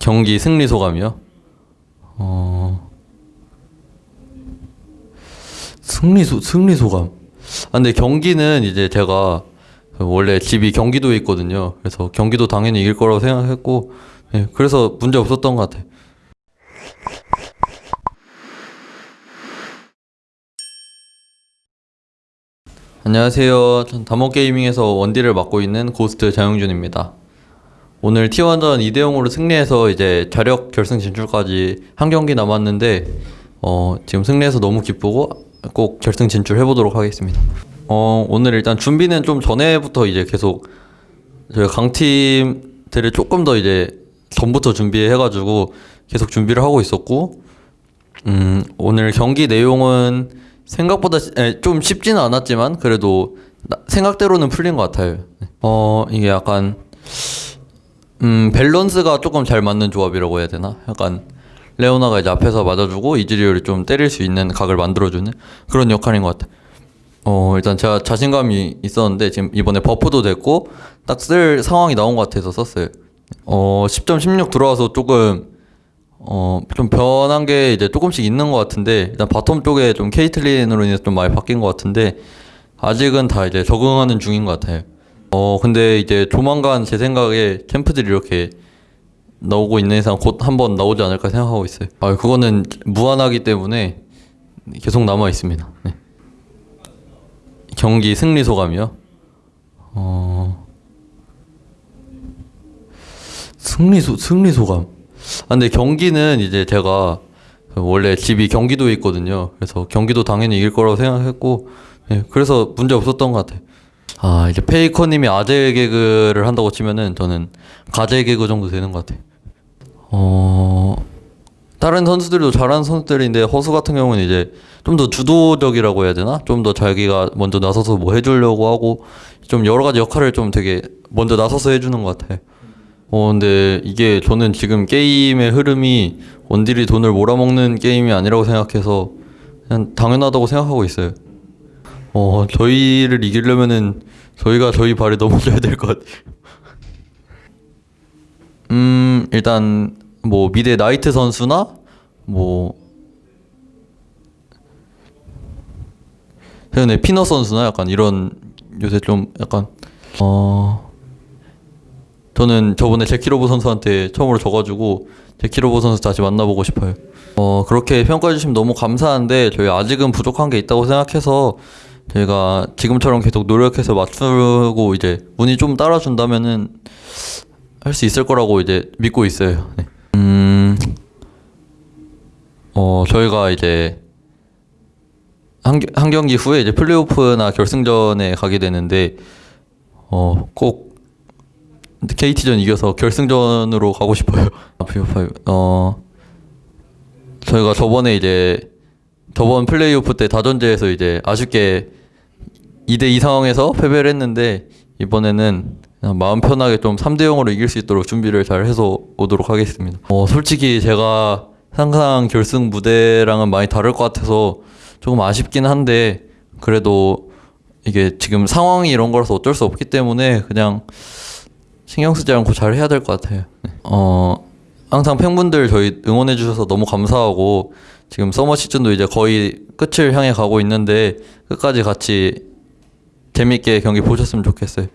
경기 승리 소감이요? 어 승리 소 승리 소감. 아 근데 경기는 이제 제가 원래 집이 경기도에 있거든요. 그래서 경기도 당연히 이길 거라고 생각했고, 예, 그래서 문제 없었던 것 같아요. 안녕하세요. 전 다모게이밍에서 원딜을 맡고 있는 고스트 장영준입니다. 오늘 T1전 2대 0으로 승리해서 이제 자력 결승 진출까지 한 경기 남았는데 어, 지금 승리해서 너무 기쁘고 꼭 결승 진출해 보도록 하겠습니다. 어, 오늘 일단 준비는 좀 전에부터 이제 계속 저희 강팀들을 조금 더 이제 전부터 준비해 가지고 계속 준비를 하고 있었고 음, 오늘 경기 내용은 생각보다 시- 에, 좀 쉽지는 않았지만 그래도 나- 생각대로는 풀린 것 같아요. 어, 이게 약간 음, 밸런스가 조금 잘 맞는 조합이라고 해야 되나? 약간 레오나가 이제 앞에서 맞아주고 이즈리얼이 좀 때릴 수 있는 각을 만들어주는 그런 역할인 것 같아. 어, 일단 제가 자신감이 있었는데 지금 이번에 buff도 됐고 딱 쓸 상황이 나온 것 같아서 썼어요. 어, 10.16 들어와서 조금 어, 좀 변한 게 이제 조금씩 있는 것 같은데 일단 bottom 쪽에 좀 케이틀린으로 인해서 좀 많이 바뀐 것 같은데 아직은 다 이제 적응하는 중인 것 같아요. 어, 근데 이제 조만간 제 생각에 캠프들이 이렇게 나오고 있는 이상 곧 한번 나오지 않을까 생각하고 있어요. 아, 그거는 무한하기 때문에 계속 남아 있습니다. 네. 경기 승리 소감이요? 어, 승리 소 승리 소감. 아, 근데 경기는 이제 제가 원래 집이 경기도에 있거든요. 그래서 경기도 당연히 이길 거라고 생각했고, 예, 그래서 문제 없었던 것 같아요. 아, 이제 페이커님이 아재 개그를 한다고 치면은 저는 가재 개그 정도 되는 것 같아요. 어, 다른 선수들도 잘하는 선수들인데 허수 같은 경우는 이제 좀 더 주도적이라고 해야 되나? 좀 더 자기가 먼저 나서서 뭐 해주려고 하고 좀 여러 가지 역할을 좀 되게 먼저 나서서 해주는 것 같아요. 어, 근데 이게 저는 지금 게임의 흐름이 원딜이 돈을 몰아먹는 게임이 아니라고 생각해서 그냥 당연하다고 생각하고 있어요. 어, 저희를 이기려면은 저희가 저희 발에 넘어져야 될 것 같아요. 음, 일단 뭐 미대 나이트 선수나 뭐 최근에 피너 선수나 약간 이런 요새 좀 약간 어 저는 저번에 제키로브 선수한테 처음으로 져가지고 제키로브 선수 다시 만나보고 싶어요. 어 그렇게 평가해 주시면 너무 감사한데 저희 아직은 부족한 게 있다고 생각해서 저희가 지금처럼 계속 노력해서 맞추고 이제 운이 좀 따라준다면은 할 수 있을 거라고 이제 믿고 있어요. 네. 음, 어 저희가 이제 한, 겨- 한 경기 후에 이제 플레이오프나 결승전에 가게 되는데 어꼭 KT전 이겨서 결승전으로 가고 싶어요. 아, 피오5. 어 저희가 저번에 이제 저번 플레이오프 때 다전제에서 이제 아쉽게 2대 2 상황에서 패배를 했는데 이번에는 마음 편하게 좀 3대 0으로 이길 수 있도록 준비를 잘 해서 오도록 하겠습니다. 어, 솔직히 제가 상상 결승 무대랑은 많이 다를 것 같아서 조금 아쉽긴 한데 그래도 이게 지금 상황이 이런 거라서 어쩔 수 없기 때문에 그냥 신경 쓰지 않고 잘 해야 될 것 같아요. 네. 어, 항상 팬분들 저희 응원해 주셔서 너무 감사하고 지금 서머 시즌도 이제 거의 끝을 향해 가고 있는데 끝까지 같이 재밌게 경기 보셨으면 좋겠어요.